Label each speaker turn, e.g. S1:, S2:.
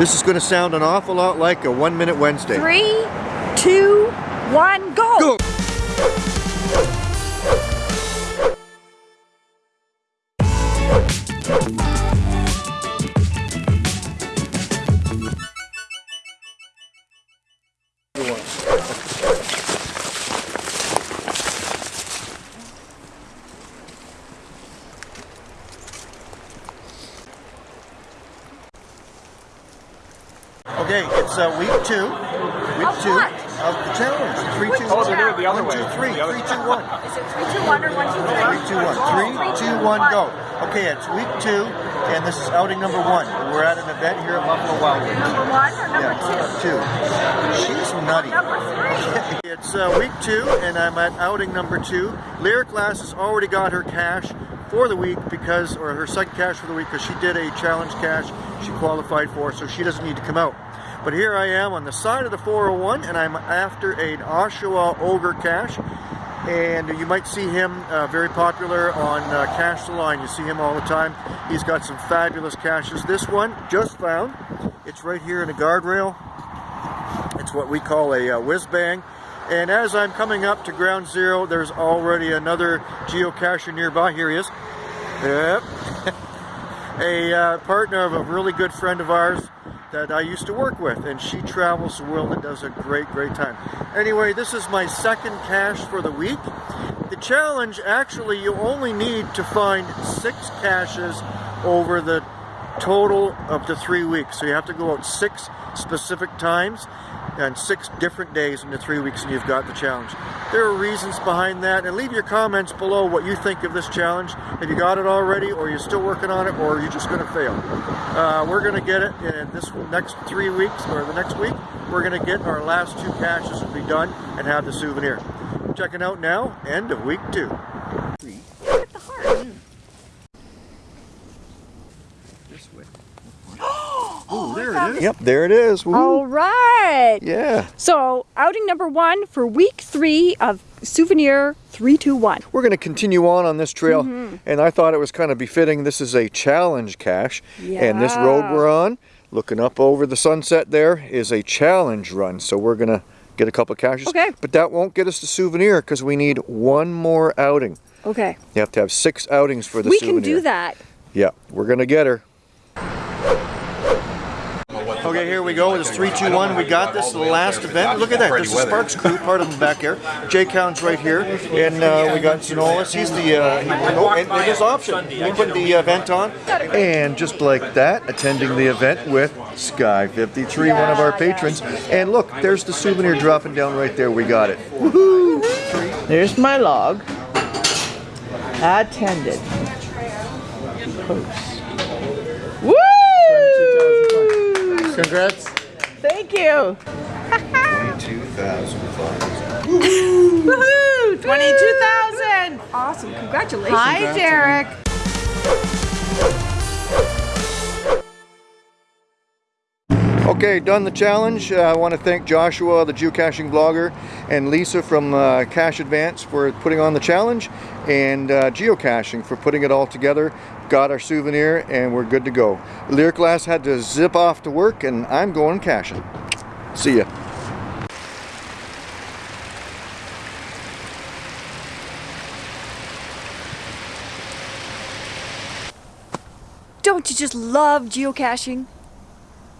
S1: This is going to sound an awful lot like a One Minute Wednesday.
S2: Three, two, one, go!
S1: Go! Okay, it's uh, week two. Week
S2: Of
S1: two
S2: what?
S1: of the challenge. Three, two,
S2: Oh,
S1: one.
S2: they're doing it
S3: the other
S1: One, two,
S3: way.
S1: three.
S3: The other-
S1: Three, two, one.
S2: Is it three, two, one, or one, two, three?
S1: Three, two, one. Three, two, one, go. Okay, it's week two, and this is outing number one. We're at an event here at Buffalo Wild Wings.
S2: Number one or number
S1: Yeah,
S2: two?
S1: two. She's nutty.
S2: Number three.
S1: It's uh, week two, and I'm at outing number two. Lyric Glass has already got her cache for the week because, or her second cache for the week because she did a challenge cache she qualified for, so she doesn't need to come out. But here I am on the side of the 401, and I'm after an Oshawa Ogre Cache. And you might see him uh, very popular on uh, Cash the Line. You see him all the time. He's got some fabulous caches. This one, just found. It's right here in a guardrail. It's what we call a uh, whiz bang. And as I'm coming up to ground zero, there's already another geocacher nearby. Here he is. Yep. a uh, partner of a really good friend of ours that I used to work with, and she travels the world and does a great, great time. Anyway, this is my second cache for the week. The challenge, actually, you only need to find six caches over the total of the three weeks. So you have to go out six specific times and six different days in the three weeks and you've got the challenge. There are reasons behind that and leave your comments below what you think of this challenge. Have you got it already or you're still working on it or are you're just going to fail. Uh, we're going to get it in this next three weeks or the next week. We're going to get our last two caches will be done and have the souvenir. Checking out now, end of week two.
S2: Look at the heart.
S1: This way.
S2: Oh,
S1: there it is. Yep, there it is. Woo.
S2: All right.
S1: Yeah.
S2: So, outing number one for week three of Souvenir 321.
S1: We're going to continue on on this trail, mm-hmm. and I thought it was kind of befitting. This is a challenge cache, and this road we're on, looking up over the sunset there, is a challenge run. So we're going to get a couple of caches.
S2: Okay.
S1: But that won't get us the souvenir because we need one more outing.
S2: Okay.
S1: You have to have six outings for the
S2: we
S1: souvenir.
S2: can do that.
S1: Yeah, we're going to get her. Okay, here we go. It's 321. We got this The last event. Look at that. There's is Sparks crew, part of them back here. Jay Cown's right here. And uh, we got Zenolis. He's the, uh, oh, and, and his option. We put the event on. And just like that, attending the event with Sky53, one of our patrons. And look, there's the souvenir dropping down right there. We got it. Woohoo!
S4: There's my log. Attended. Post. Woo!
S3: Congrats.
S4: Thank you.
S1: 22,000 followers.
S4: Woohoo! 22,000.
S2: Awesome. Congratulations.
S4: Hi, Derek.
S1: Okay, done the challenge. Uh, I want to thank Joshua, the geocaching blogger, and Lisa from uh, Cache Advance for putting on the challenge, and uh, geocaching for putting it all together. Got our souvenir, and we're good to go. Lyric Glass had to zip off to work, and I'm going caching. See ya.
S2: Don't you just love geocaching?